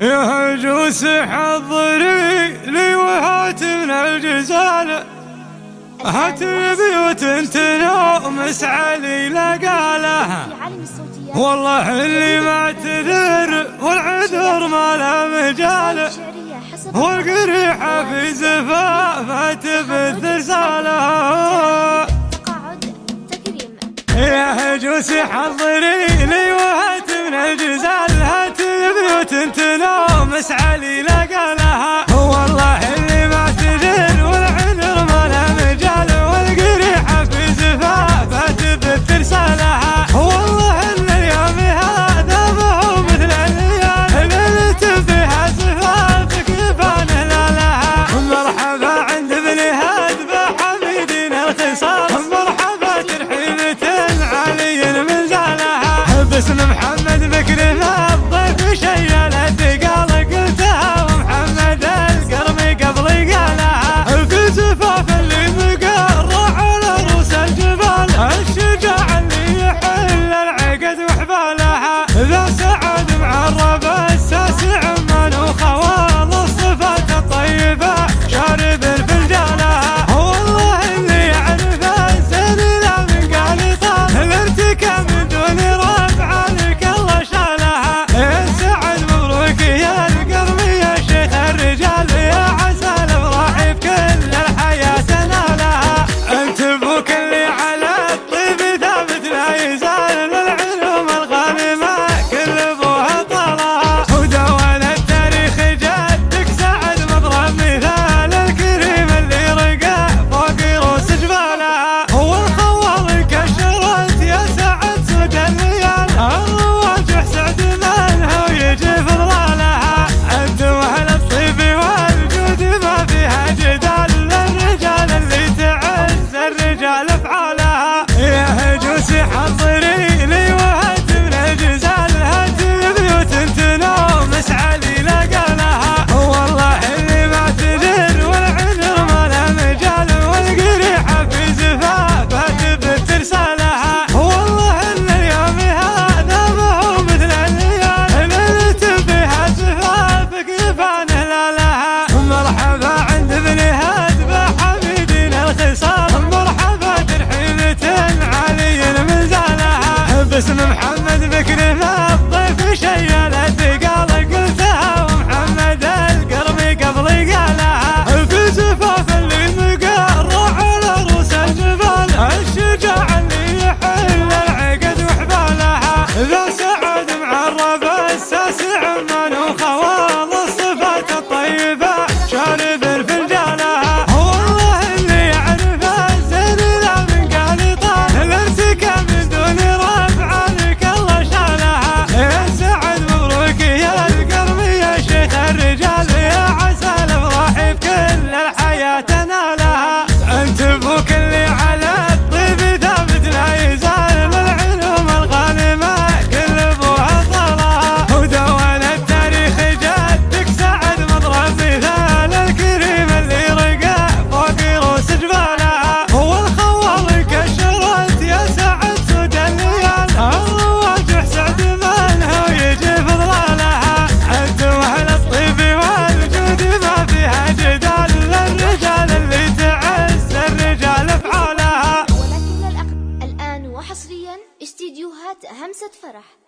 يا هالجوس حضري لي وهات من الجزالة هات بيوت تنومس علي لقالها والله اللي ما تذر والعذر ما لا مجال. والقريحة في زفافها تبث رسالة يا هجوس حضري بس محمد بكر ما الفرح